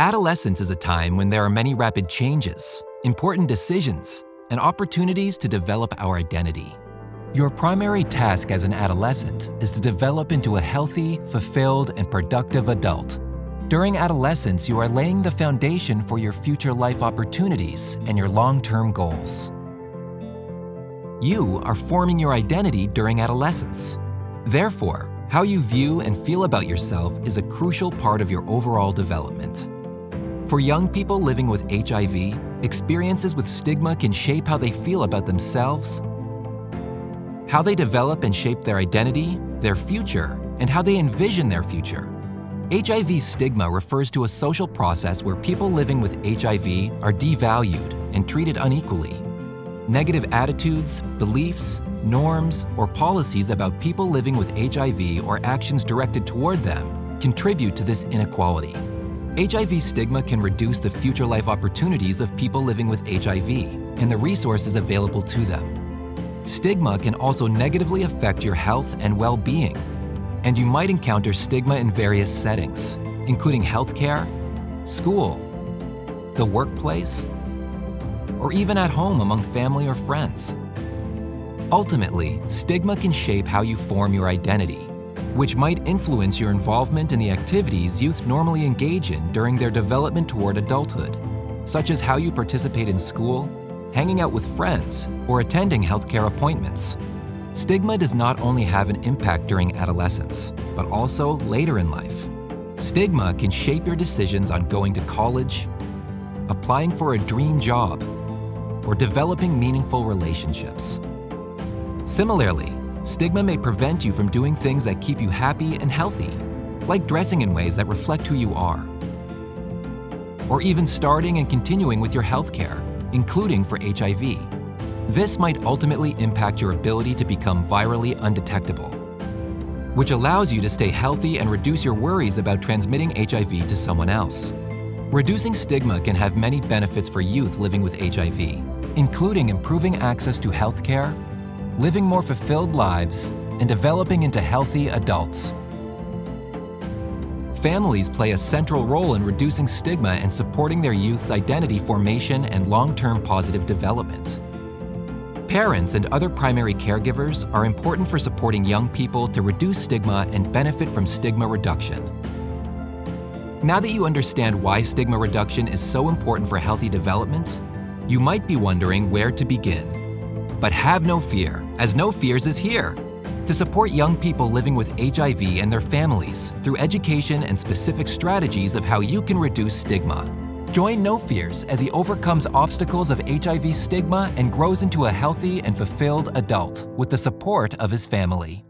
Adolescence is a time when there are many rapid changes, important decisions, and opportunities to develop our identity. Your primary task as an adolescent is to develop into a healthy, fulfilled, and productive adult. During adolescence, you are laying the foundation for your future life opportunities and your long-term goals. You are forming your identity during adolescence. Therefore, how you view and feel about yourself is a crucial part of your overall development. For young people living with HIV, experiences with stigma can shape how they feel about themselves, how they develop and shape their identity, their future, and how they envision their future. HIV stigma refers to a social process where people living with HIV are devalued and treated unequally. Negative attitudes, beliefs, norms, or policies about people living with HIV or actions directed toward them contribute to this inequality. HIV stigma can reduce the future life opportunities of people living with HIV and the resources available to them. Stigma can also negatively affect your health and well-being, and you might encounter stigma in various settings, including healthcare, school, the workplace, or even at home among family or friends. Ultimately, stigma can shape how you form your identity which might influence your involvement in the activities youth normally engage in during their development toward adulthood, such as how you participate in school, hanging out with friends, or attending healthcare appointments. Stigma does not only have an impact during adolescence, but also later in life. Stigma can shape your decisions on going to college, applying for a dream job, or developing meaningful relationships. Similarly, Stigma may prevent you from doing things that keep you happy and healthy, like dressing in ways that reflect who you are. Or even starting and continuing with your health care, including for HIV. This might ultimately impact your ability to become virally undetectable, which allows you to stay healthy and reduce your worries about transmitting HIV to someone else. Reducing stigma can have many benefits for youth living with HIV, including improving access to health care, living more fulfilled lives, and developing into healthy adults. Families play a central role in reducing stigma and supporting their youth's identity formation and long-term positive development. Parents and other primary caregivers are important for supporting young people to reduce stigma and benefit from stigma reduction. Now that you understand why stigma reduction is so important for healthy development, you might be wondering where to begin. But have no fear, as No Fears is here to support young people living with HIV and their families through education and specific strategies of how you can reduce stigma. Join No Fears as he overcomes obstacles of HIV stigma and grows into a healthy and fulfilled adult with the support of his family.